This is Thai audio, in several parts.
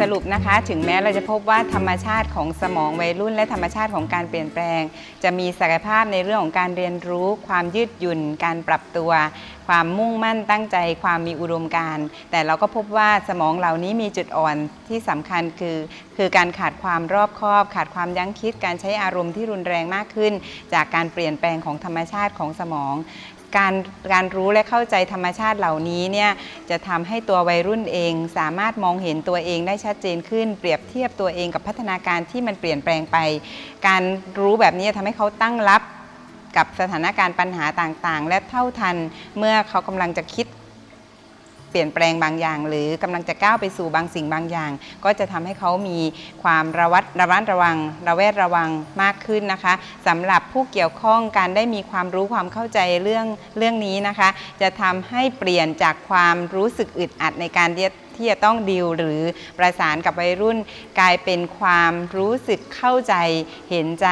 สรุปนะคะ ถึงแม้เราจะพบว่าธรรมชาติของสมองวัยรุ่น และธรรมชาติของการเปลี่ยนแปลง จะมีศักยภาพในเรื่องของการเรียนรู้ ความยืดหยุ่น การปรับตัว ความมุ่งมั่นตั้งใจความมีอุดมการณ์แต่เราก็พบว่าสมองเหล่านี้มีจุดอ่อนที่สำคัญคือ คือการขาดความรอบคอบ ขาดความยั้งคิด การใช้อารมณ์ที่รุนแรงมากขึ้น จากการเปลี่ยนแปลงของธรรมชาติของสมองการการรู้และเข้าใจธรรมชาติเหล่านี้เนี่ยจะทำให้ตัววัยรุ่นเอง สามารถมองเห็นตัวเองได้ชัดเจนขึ้น เปรียบเทียบตัวเองกับพัฒนาการที่มันเปลี่ยนแปลงไป การรู้แบบนี้ทำให้เขาตั้งรับ กับสถานการณ์ปัญหาต่างๆ และเท่าทันเมื่อเขากำลังจะคิดเปลี่ยนแปลงบางอย่าง หรือกำลังจะก้าวไปสู่บางสิ่งบางอย่าง ก็จะทำให้เขามีความระวัดระวัดระวัง ระแวดระวังมากขึ้นนะคะสำหรับผู้เกี่ยวข้องการได้มีความรู้ความเข้าใจเรื่องเรื่องนี้นะคะ จะทำให้เปลี่ยนจากความรู้สึกอึดอัดในการที่จะต้องดีลหรือประสานกับวัยรุ่น กลายเป็นความรู้สึกเข้าใจเห็นใจ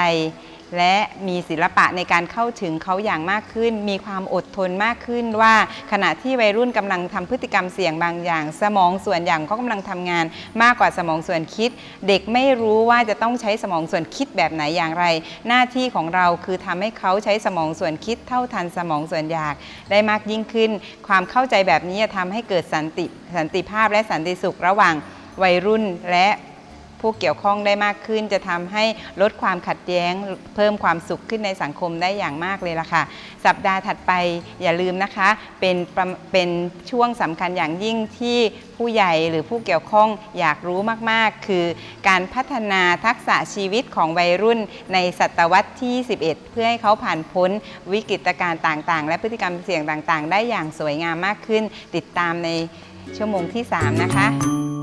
และมีศิลปะในการเข้าถึงเขาอย่างมากขึ้น มีความอดทนมากขึ้นว่า ขณะที่วัยรุ่นกำลังทำพฤติกรรมเสี่ยงบางอย่าง สมองส่วนอย่างก็กำลังทำงานมากกว่าสมองส่วนคิด เด็กไม่รู้ว่าจะต้องใช้สมองส่วนคิดแบบไหนอย่างไร หน้าที่ของเราคือทำให้เขาใช้สมองส่วนคิดเท่าทันสมองส่วนอยาก ได้มากยิ่งขึ้น ความเข้าใจแบบนี้จะทำให้เกิดสันติสันติภาพและสันติสุขระหว่างวัยรุ่นและ ผู้เกี่ยวข้องได้มากขึ้น จะทำให้ลดความขัดแย้ง เพิ่มความสุขขึ้นในสังคมได้อย่างมากเลยล่ะค่ะ สัปดาห์ถัดไปอย่าลืมนะคะ เป็นเป็นช่วงสำคัญอย่างยิ่งที่ผู้ใหญ่หรือผู้เกี่ยวข้องอยากรู้มากๆ คือการพัฒนาทักษะชีวิตของวัยรุ่นในศตวรรษที่ 11 เพื่อให้เขาผ่านพ้นวิกฤตการณ์ต่างๆ และพฤติกรรมเสี่ยงต่างๆ ได้อย่างสวยงามมากขึ้น ติดตามในชั่วโมงที่ 3 นะคะ